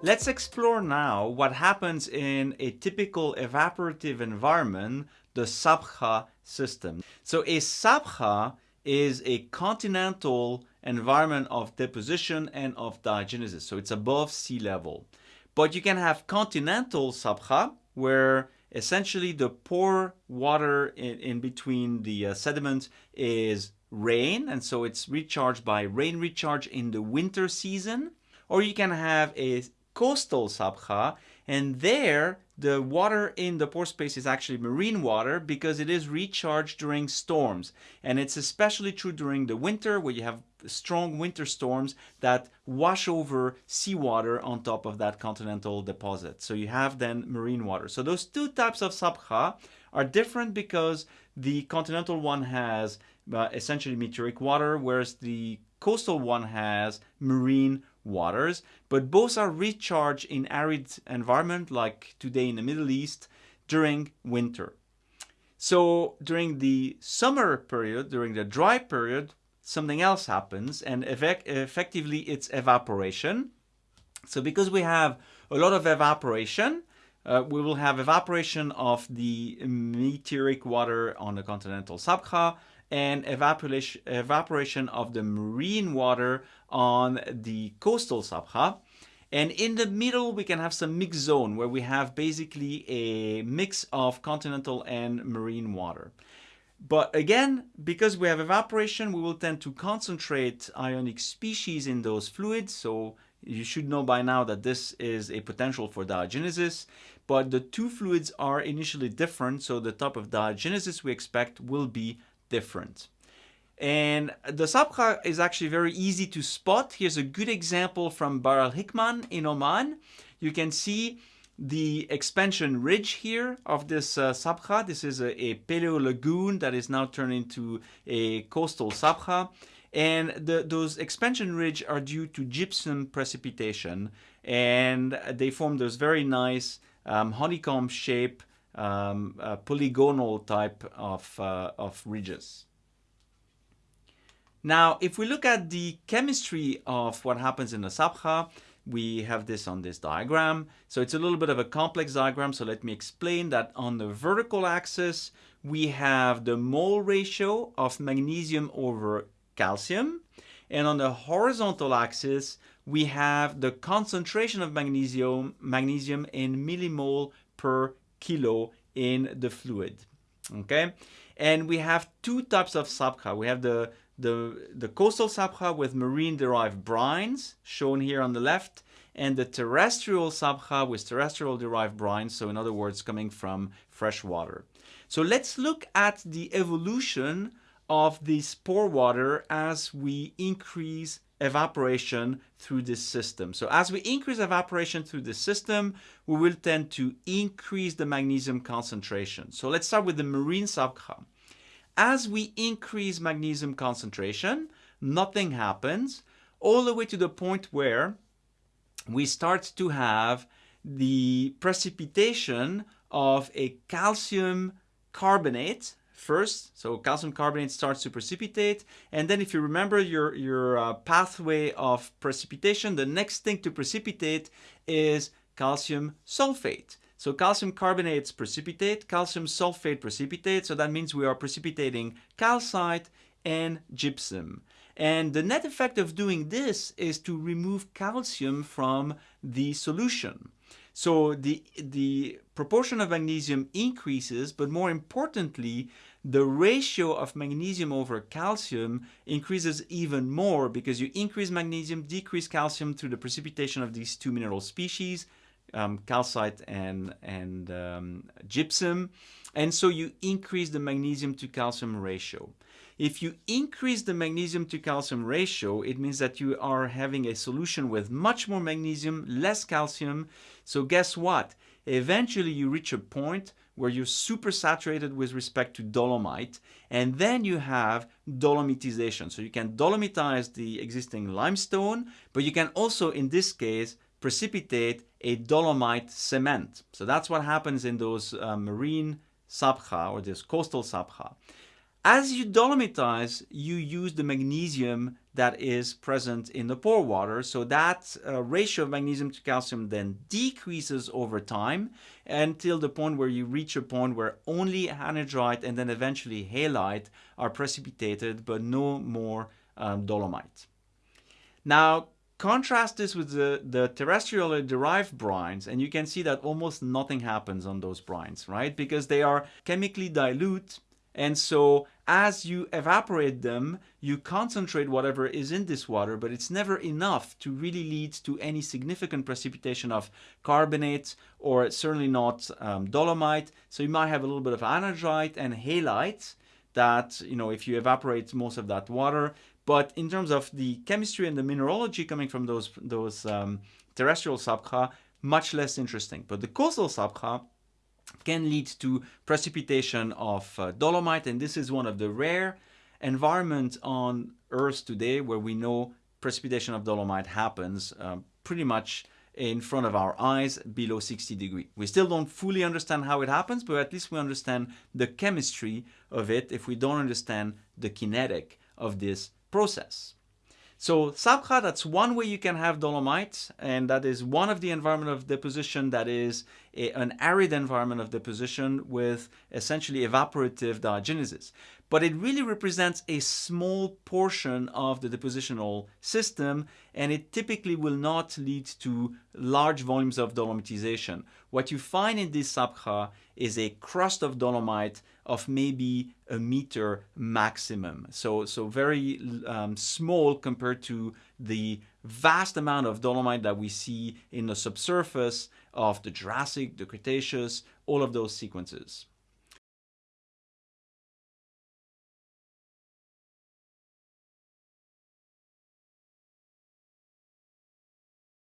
Let's explore now what happens in a typical evaporative environment, the sabkha system. So a sabkha is a continental environment of deposition and of diagenesis. So it's above sea level. But you can have continental sabkha where essentially the pore water in, in between the uh, sediments is rain and so it's recharged by rain recharge in the winter season or you can have a coastal sabkha and there the water in the pore space is actually marine water because it is recharged during storms. And it's especially true during the winter where you have strong winter storms that wash over seawater on top of that continental deposit. So you have then marine water. So those two types of sabkha are different because the continental one has uh, essentially meteoric water whereas the coastal one has marine waters, but both are recharged in arid environment like today in the Middle East during winter. So during the summer period, during the dry period, something else happens and effectively it's evaporation. So because we have a lot of evaporation, uh, we will have evaporation of the meteoric water on the continental sabkha and evaporation, evaporation of the marine water on the coastal Sabkha. And in the middle, we can have some mixed zone where we have basically a mix of continental and marine water. But again, because we have evaporation, we will tend to concentrate ionic species in those fluids. So you should know by now that this is a potential for diagenesis. But the two fluids are initially different. So the type of diagenesis we expect will be different. And the sabkha is actually very easy to spot. Here's a good example from Barr al Hikman in Oman. You can see the expansion ridge here of this uh, sabkha. This is a, a paleo lagoon that is now turned into a coastal sabkha. And the, those expansion ridge are due to gypsum precipitation. And they form those very nice um, honeycomb shape um, uh, polygonal type of, uh, of ridges. Now, if we look at the chemistry of what happens in the sabkha, we have this on this diagram. So it's a little bit of a complex diagram. So let me explain that on the vertical axis, we have the mole ratio of magnesium over calcium. And on the horizontal axis, we have the concentration of magnesium, magnesium in millimole per kilo in the fluid. Okay, and we have two types of sabkha. We have the the, the coastal sabkha with marine-derived brines, shown here on the left, and the terrestrial sabkha with terrestrial-derived brines, so in other words, coming from fresh water. So let's look at the evolution of this pore water as we increase evaporation through this system. So as we increase evaporation through the system, we will tend to increase the magnesium concentration. So let's start with the marine sabkha. As we increase magnesium concentration, nothing happens all the way to the point where we start to have the precipitation of a calcium carbonate first. So calcium carbonate starts to precipitate. And then if you remember your, your uh, pathway of precipitation, the next thing to precipitate is calcium sulfate. So calcium carbonates precipitate, calcium sulfate precipitate. So that means we are precipitating calcite and gypsum. And the net effect of doing this is to remove calcium from the solution. So the, the proportion of magnesium increases, but more importantly, the ratio of magnesium over calcium increases even more because you increase magnesium, decrease calcium through the precipitation of these two mineral species, um, calcite and, and um, gypsum. And so you increase the magnesium to calcium ratio. If you increase the magnesium to calcium ratio, it means that you are having a solution with much more magnesium, less calcium. So guess what? Eventually you reach a point where you're super saturated with respect to dolomite, and then you have dolomitization. So you can dolomitize the existing limestone, but you can also, in this case, precipitate a dolomite cement. So that's what happens in those uh, marine sabkha or this coastal sabkha. As you dolomitize, you use the magnesium that is present in the pore water. So that uh, ratio of magnesium to calcium then decreases over time until the point where you reach a point where only anhydrite and then eventually halite are precipitated, but no more um, dolomite. Now, contrast this with the, the terrestrially derived brines, and you can see that almost nothing happens on those brines, right? Because they are chemically dilute and so as you evaporate them, you concentrate whatever is in this water, but it's never enough to really lead to any significant precipitation of carbonate or certainly not um, dolomite. So you might have a little bit of anhydrite and halite that, you know, if you evaporate most of that water, but in terms of the chemistry and the mineralogy coming from those, those um, terrestrial sabkha, much less interesting. But the coastal sabkha can lead to precipitation of uh, dolomite and this is one of the rare environments on earth today where we know precipitation of dolomite happens um, pretty much in front of our eyes below 60 degree. We still don't fully understand how it happens, but at least we understand the chemistry of it if we don't understand the kinetic of this process. So Sabkha, that's one way you can have dolomite, and that is one of the environment of deposition that is a, an arid environment of deposition with essentially evaporative diagenesis. But it really represents a small portion of the depositional system, and it typically will not lead to large volumes of dolomitization. What you find in this sabkha is a crust of dolomite of maybe a meter maximum. So, so very um, small compared to the vast amount of dolomite that we see in the subsurface of the Jurassic, the Cretaceous, all of those sequences.